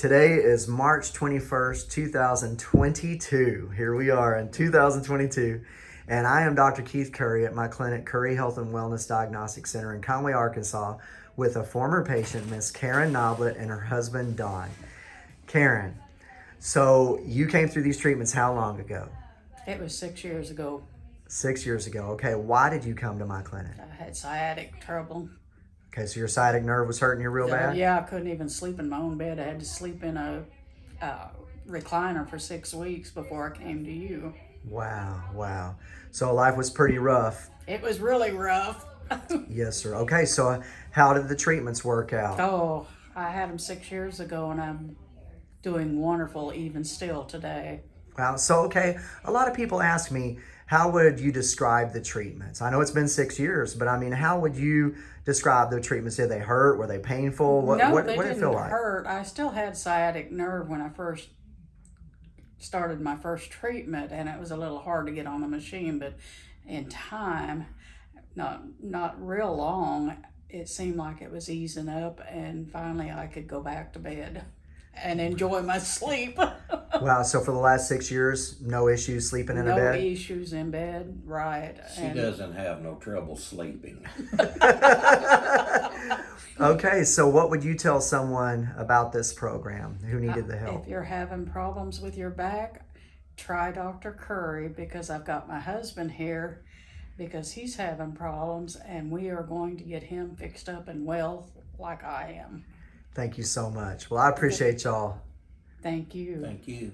Today is March 21st, 2022. Here we are in 2022. And I am Dr. Keith Curry at my clinic, Curry Health and Wellness Diagnostic Center in Conway, Arkansas, with a former patient, Miss Karen Noblet, and her husband, Don. Karen, so you came through these treatments how long ago? It was six years ago. Six years ago. Okay, why did you come to my clinic? I had sciatic trouble. Okay, so your sciatic nerve was hurting you real bad? Yeah, I couldn't even sleep in my own bed. I had to sleep in a, uh recliner for six weeks before I came to you. Wow, wow. So life was pretty rough. It was really rough. Yes, sir. Okay, so how did the treatments work out? oh, I had them six years ago and I'm doing wonderful even still today. So, okay, a lot of people ask me, how would you describe the treatments? I know it's been six years, but I mean, how would you describe the treatments? Did they hurt? Were they painful? What, no, what, they what did it didn't feel like? hurt. I still had sciatic nerve when I first started my first treatment, and it was a little hard to get on the machine. But in time, not not real long, it seemed like it was easing up, and finally I could go back to bed and enjoy my sleep. Wow. So, for the last six years, no issues sleeping in no a bed? No issues in bed, right? She and doesn't have no trouble sleeping. okay, so what would you tell someone about this program who uh, needed the help? If you're having problems with your back, try Dr. Curry because I've got my husband here because he's having problems and we are going to get him fixed up and well like I am. Thank you so much. Well, I appreciate y'all. Thank you. Thank you.